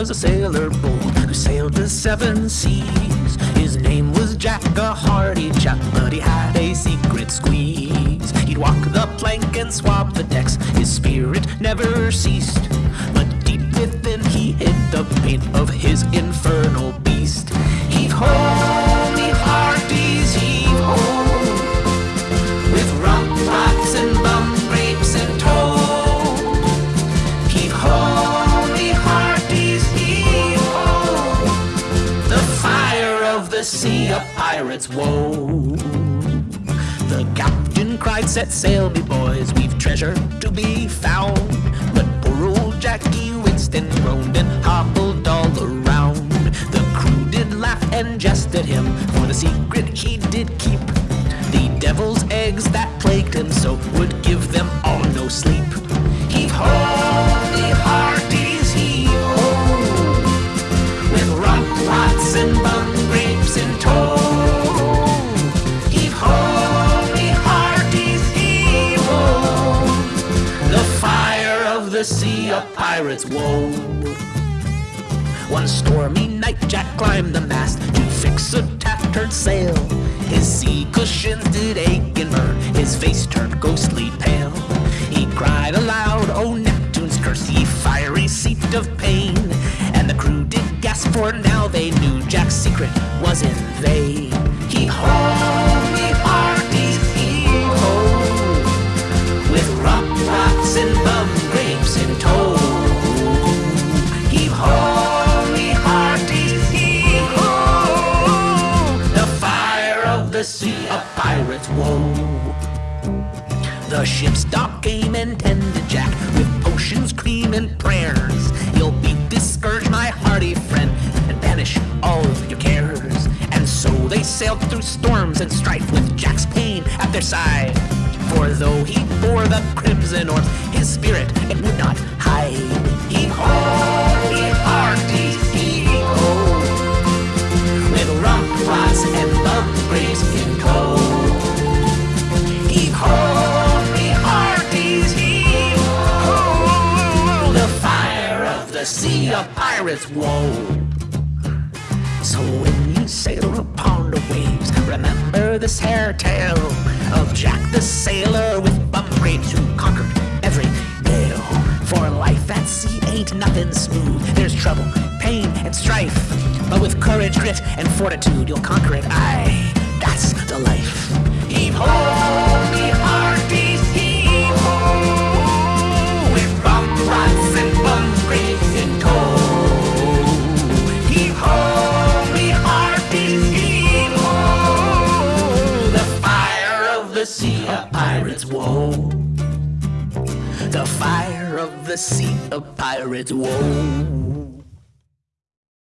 was a sailor bold who sailed the seven seas. His name was Jack, a hardy chap, but he had a secret squeeze. He'd walk the plank and swab the decks, his spirit never ceased. But deep within he hid the pain of his infernal the sea, of pirate's woe. The captain cried, set sail, me boys, we've treasure to be found. But poor old Jackie Winston groaned and hobbled all around. The crew did laugh and jest at him, for the secret he did keep. The devil's eggs the sea, of pirate's woe. One stormy night, Jack climbed the mast to fix a tattered sail. His sea cushions did ache and burn, his face turned ghostly pale. He cried aloud, "Oh Neptune's curse, ye fiery seat of pain!" And the crew did gasp, for now they knew Jack's secret was in vain. He ho, the sea, a pirate's woe. The ship's doc came and tended Jack with potions, cream, and prayers. Beat this scourge, my hearty friend, and banish all of your cares. And so they sailed through storms and strife with Jack's pain at their side. For though he bore the crimson orbs, his spirit it would not hide. Heave of sea, a pirate's woe. So when you sail upon the waves, remember this hair tale of Jack the sailor with bum grapes who conquered every gale. For life at sea ain't nothing smooth. There's trouble, pain, and strife. But with courage, grit, and fortitude, you'll conquer it. Aye, that's the life. The sea, a pirate's woe. The fire of the sea, a pirate's woe.